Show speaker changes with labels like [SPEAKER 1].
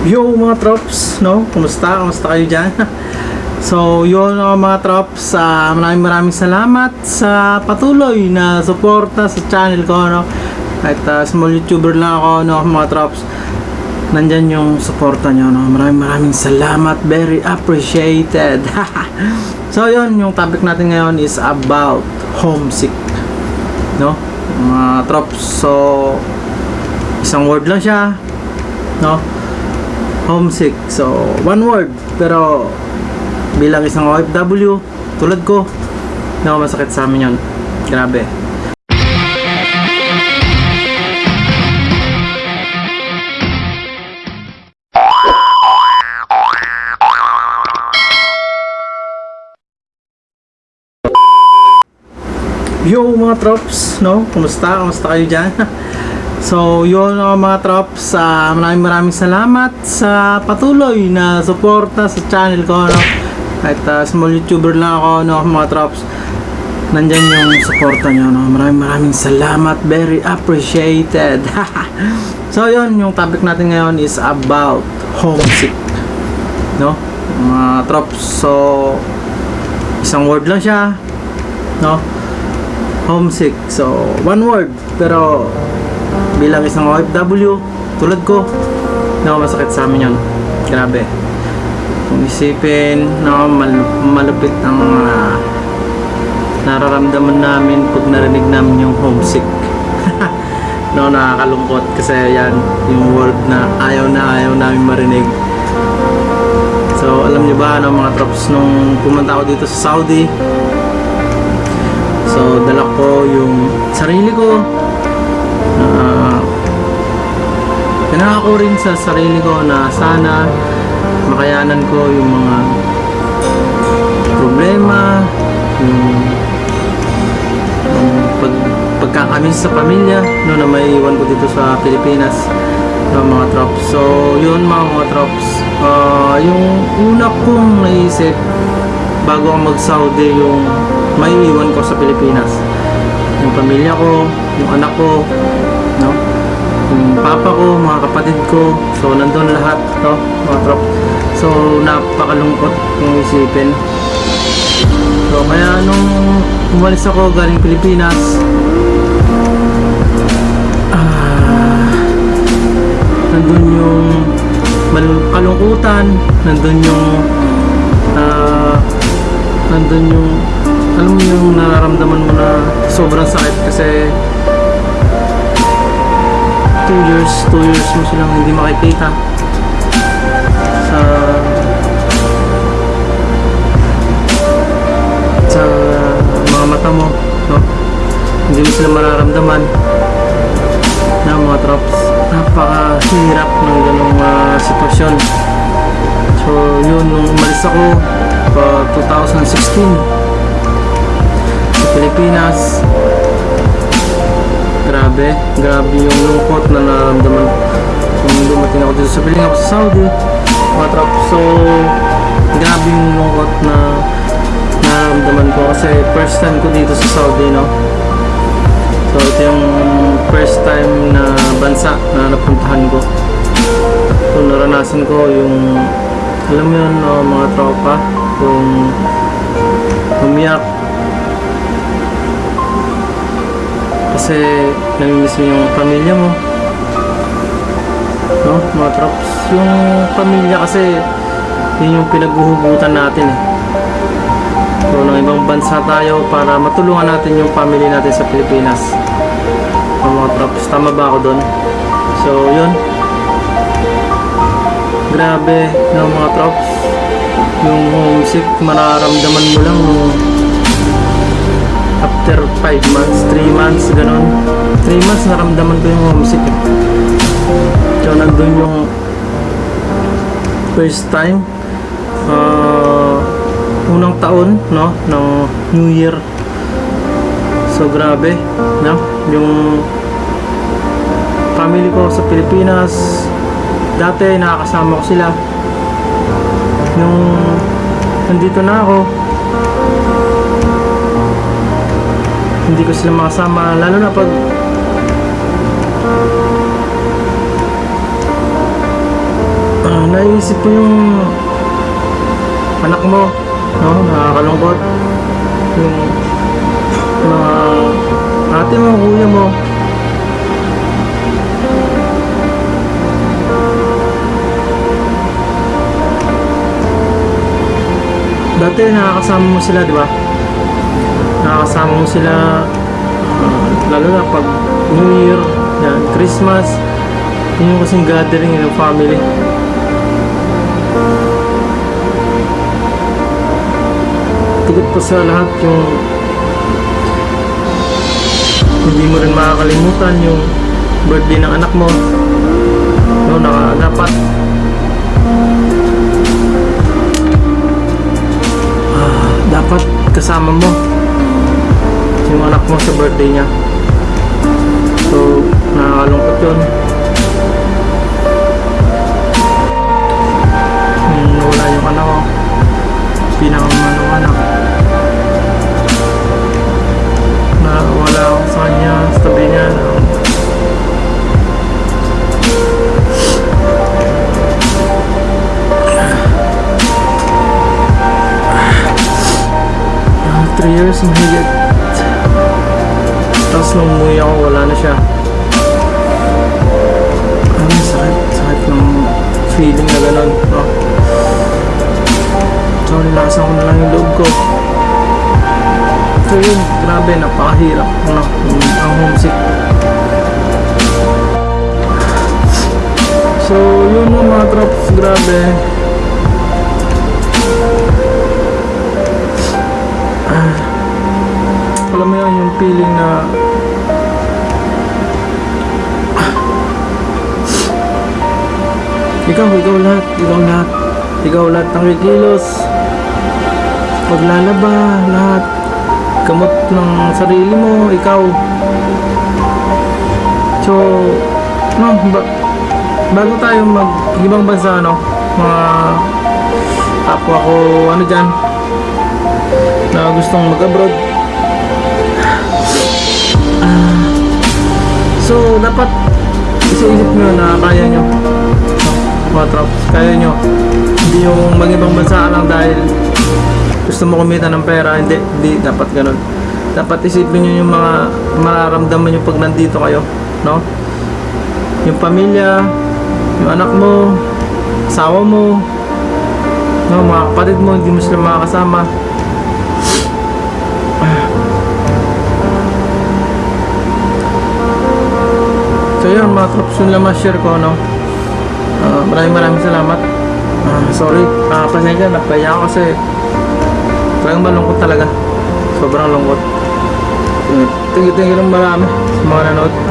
[SPEAKER 1] Yo mga trops, no? Kumusta? Kumusta kayo dyan? so, yun uh, mga trops, uh, maraming maraming salamat sa patuloy na suporta sa channel ko, no? Kahit uh, small YouTuber lang ako, no, mga trops. Nandyan yung suporta nyo, no? Maraming maraming salamat. Very appreciated. so, yun, yung topic natin ngayon is about homesick. No? Mga trops, so, isang word lang siya, no? Homesick. So, one word. Pero, bilang isang OFW, tulad ko, na masakit sa amin yun. Grabe. Yo mga trops, no? Kumusta? Kumusta kayo dyan? So, yun uh, mga trops, uh, maraming maraming salamat sa patuloy na suporta sa channel ko, no? Kahit uh, small YouTuber lang ako, no, mga trops. Nandyan yung suporta nyo, no? Maraming maraming salamat, very appreciated. so, yun, yung topic natin ngayon is about homesick, no? Mga trops, so, isang word lang siya, no? Homesick, so, one word, pero bilang isang OFW tulad ko na masakit sa amin yun. Grabe. Kung isipin no, mal malupit ang uh, nararamdaman namin pag narinig namin yung homesick. No nakakalungkot kasi yan yung word na ayaw na ayaw namin marinig. So alam nyo ba no, mga trops nung pumunta ako dito sa Saudi so dala ko yung sarili ko pinaka ko rin sa sarili ko na sana makayanan ko yung mga problema yung, yung pag, pagkakamis sa pamilya no, na may iwan ko dito sa Pilipinas no, mga trops so yun mga mga trops uh, yung una kong naisip bago ako mag Saudi yung may iwan ko sa Pilipinas yung pamilya ko, yung anak ko? Yung papa ko, mga kapatid ko. So, nandun lahat, no? Mga trop. So, napakalungkot kung isipin. So, kaya nung umalis ako galing Pilipinas, ah, nandun yung kalungkutan, nandun yung ah, nandun yung alam mo yung nararamdaman mo na sobrang sakit kasi 2 years, 2 years mo silang hindi makikita. Sa sa mga mata mo no? hindi mo sila mararamdaman na mga trops napakahirap ng ganong uh, sitwasyon. So yun nung umalis ako pa 2016 Pilipinas grabe grabe yung lungkot na naramdaman. Nung dumating ako dito sa piling ako sa Saudi mga trop so grabe yung lungkot na naramdaman ko kasi first time ko dito sa Saudi no? So ito yung first time na bansa na napuntahan ko. So naranasan ko yung alam mo yun no, mga tropa yung umiyak kasi namimiss mo yung pamilya mo. No? Mga trops. Yung pamilya kasi yun yung pinaghuhugutan natin eh. So ng ibang bansa tayo para matulungan natin yung family natin sa Pilipinas. So, mga trops tama ba ako doon so yun. Grabe no mga trops. Yung homesick mararamdaman mo lang nung after 5 months, 3 months, ganun 3 months naramdaman ko yung homesick eh. so nandun yung first time uh, unang taon no, ng New Year so grabe no? yung family ko sa Pilipinas dati nakakasama ko sila nung nandito na ako hindi ko sila makasama lalo na pag Ah, naisip ko yung anak mo, no? Nakakalungkot. Yung mga ate mo, kuya mo. Dati nakakasama mo sila, di ba? Nakakasama mo sila ah, lalo na pag New Year, yan, Christmas, yun yung kasing gathering ng family. Tigit pa sa lahat yung hindi mo rin makakalimutan yung birthday ng anak mo. No, naka, dapat ah, dapat kasama mo yung anak mo sa birthday niya. So, nakakalungkot yun. Wala na siya. Ang sakit, sakit ng feeling na gano'n, no? So, nilasan ko na lang yung loob ko. So yun, grabe, napakahirap, no? Ang homesick. So, yun mga mga trops, grabe. Ikaw, ikaw lahat, ikaw lahat. Ikaw lahat ng kikilos. Paglalaba, lahat. Gamot ng sarili mo, ikaw. So, no, ba bago tayo mag ibang bansa, no, mga kapwa ko, ano dyan, na gustong mag-abroad. Ah, so, dapat isa-isip nyo na kaya nyo mga trops, kaya nyo hindi yung mag-ibang bansa lang dahil gusto mo kumita ng pera hindi, hindi dapat ganun. Dapat isipin nyo yung mga mararamdaman nyo pag nandito kayo no? Yung pamilya yung anak mo asawa mo no, mga kapatid mo hindi mo sila makakasama. So yun mga trops yun lang ma-share ko no Ah, maraming maraming salamat. Ah, sorry, ah, pasensya, napaya ako kasi talagang malungkot talaga. Sobrang lungkot. Tingin-tingin lang marami sa mga nanood.